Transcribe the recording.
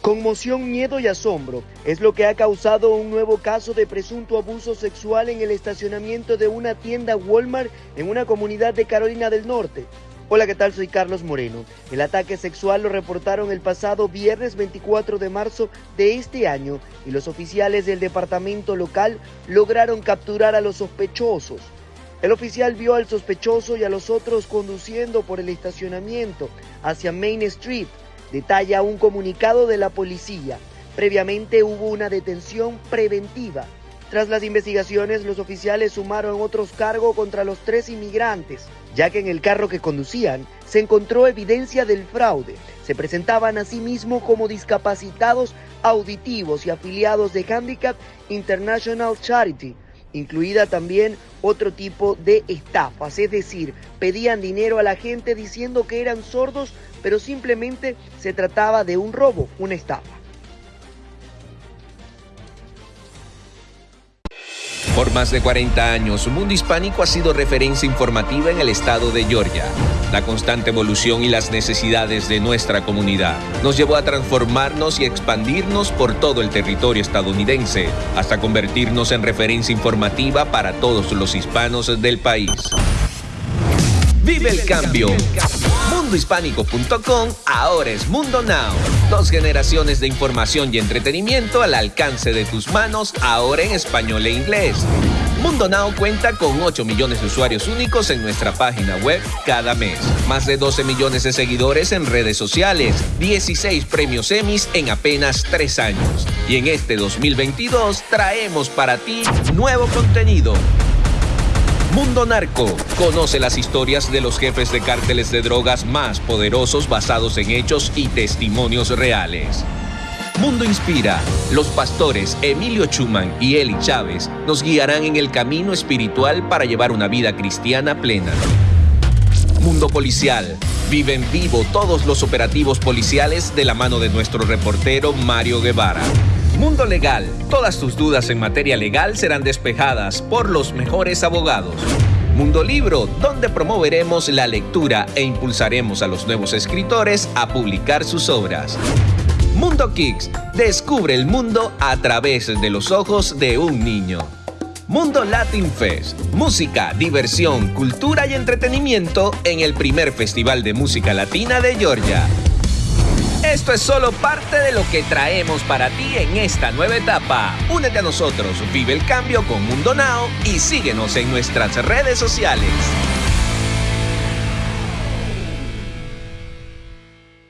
Conmoción, miedo y asombro es lo que ha causado un nuevo caso de presunto abuso sexual en el estacionamiento de una tienda Walmart en una comunidad de Carolina del Norte. Hola, ¿qué tal? Soy Carlos Moreno. El ataque sexual lo reportaron el pasado viernes 24 de marzo de este año y los oficiales del departamento local lograron capturar a los sospechosos. El oficial vio al sospechoso y a los otros conduciendo por el estacionamiento hacia Main Street detalla un comunicado de la policía. Previamente hubo una detención preventiva. Tras las investigaciones, los oficiales sumaron otros cargos contra los tres inmigrantes, ya que en el carro que conducían se encontró evidencia del fraude. Se presentaban a sí mismos como discapacitados auditivos y afiliados de Handicap International Charity, incluida también otro tipo de estafas, es decir, pedían dinero a la gente diciendo que eran sordos, pero simplemente se trataba de un robo, una estafa. Por más de 40 años, Mundo Hispánico ha sido referencia informativa en el estado de Georgia. La constante evolución y las necesidades de nuestra comunidad nos llevó a transformarnos y expandirnos por todo el territorio estadounidense, hasta convertirnos en referencia informativa para todos los hispanos del país. Vive el cambio. Mundohispánico.com ahora es Mundo Now. Dos generaciones de información y entretenimiento al alcance de tus manos, ahora en español e inglés. Mundo Now cuenta con 8 millones de usuarios únicos en nuestra página web cada mes. Más de 12 millones de seguidores en redes sociales. 16 premios Emmys en apenas 3 años. Y en este 2022 traemos para ti nuevo contenido Mundo Narco. Conoce las historias de los jefes de cárteles de drogas más poderosos basados en hechos y testimonios reales. Mundo Inspira. Los pastores Emilio Chuman y Eli Chávez nos guiarán en el camino espiritual para llevar una vida cristiana plena. Mundo Policial. Vive en vivo todos los operativos policiales de la mano de nuestro reportero Mario Guevara. Mundo Legal. Todas tus dudas en materia legal serán despejadas por los mejores abogados. Mundo Libro, donde promoveremos la lectura e impulsaremos a los nuevos escritores a publicar sus obras. Mundo Kicks, descubre el mundo a través de los ojos de un niño. Mundo Latin Fest, música, diversión, cultura y entretenimiento en el primer Festival de Música Latina de Georgia. Esto es solo parte de lo que traemos para ti en esta nueva etapa. Únete a nosotros, vive el cambio con Mundo Now y síguenos en nuestras redes sociales.